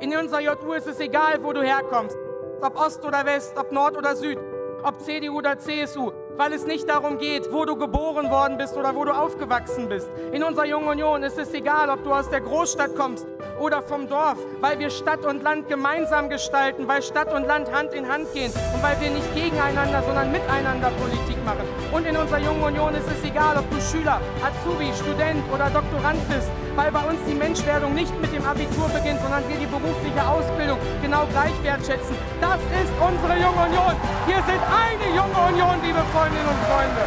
In unserer JU ist es egal, wo du herkommst. Ob Ost oder West, ob Nord oder Süd, ob CDU oder CSU weil es nicht darum geht, wo du geboren worden bist oder wo du aufgewachsen bist. In unserer Jungen Union ist es egal, ob du aus der Großstadt kommst oder vom Dorf, weil wir Stadt und Land gemeinsam gestalten, weil Stadt und Land Hand in Hand gehen und weil wir nicht gegeneinander, sondern miteinander Politik machen. Und in unserer Jungen Union ist es egal, ob du Schüler, Azubi, Student oder Doktorand bist, weil bei uns die Menschwerdung nicht mit dem Abitur beginnt, sondern wir die berufliche Ausbildung genau gleich wertschätzen. Das ist unsere Junge Union. Wir sind eine Junge Union, liebe Freundinnen und Freunde.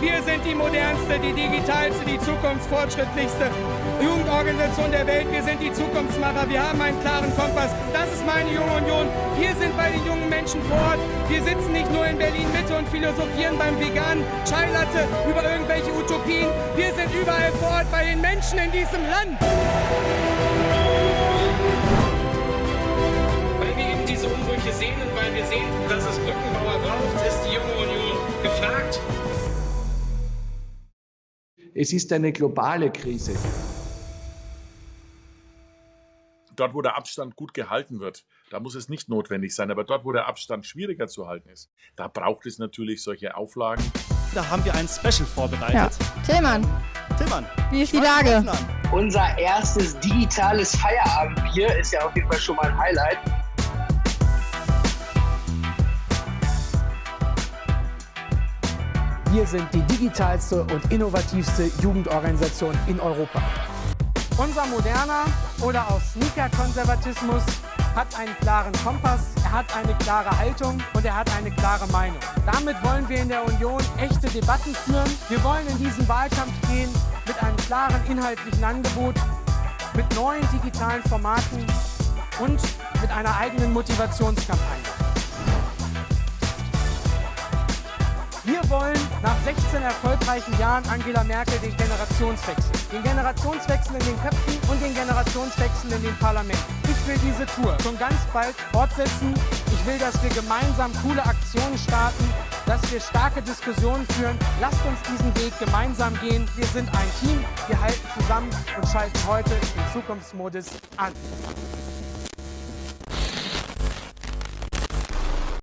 Wir sind die modernste, die digitalste, die zukunftsfortschrittlichste Jugendorganisation der Welt. Wir sind die Zukunftsmacher. Wir haben einen klaren Kompass. Das ist meine Junge Union. Wir sind bei den jungen Menschen vor Ort. Wir sitzen nicht nur in Berlin Mitte und philosophieren beim veganen Chai Latte über irgendwelche Utopien. Wir sind überall vor Ort bei den Menschen in diesem Land. Sehen und weil wir sehen, dass es Brückenbauer braucht, ist die junge Union gefragt. Es ist eine globale Krise. Dort, wo der Abstand gut gehalten wird, da muss es nicht notwendig sein. Aber dort, wo der Abstand schwieriger zu halten ist, da braucht es natürlich solche Auflagen. Da haben wir ein Special vorbereitet. Ja. Tillmann. Tillmann. Wie ist die Lage? Unser erstes digitales Feierabendbier ist ja auf jeden Fall schon mal ein Highlight. Wir sind die digitalste und innovativste Jugendorganisation in Europa. Unser moderner oder auch Sneaker-Konservatismus hat einen klaren Kompass, er hat eine klare Haltung und er hat eine klare Meinung. Damit wollen wir in der Union echte Debatten führen. Wir wollen in diesen Wahlkampf gehen mit einem klaren inhaltlichen Angebot, mit neuen digitalen Formaten und mit einer eigenen Motivationskampagne. 16 erfolgreichen Jahren Angela Merkel den Generationswechsel. Den Generationswechsel in den Köpfen und den Generationswechsel in den Parlamenten. Ich will diese Tour schon ganz bald fortsetzen. Ich will, dass wir gemeinsam coole Aktionen starten, dass wir starke Diskussionen führen. Lasst uns diesen Weg gemeinsam gehen. Wir sind ein Team, wir halten zusammen und schalten heute den Zukunftsmodus an.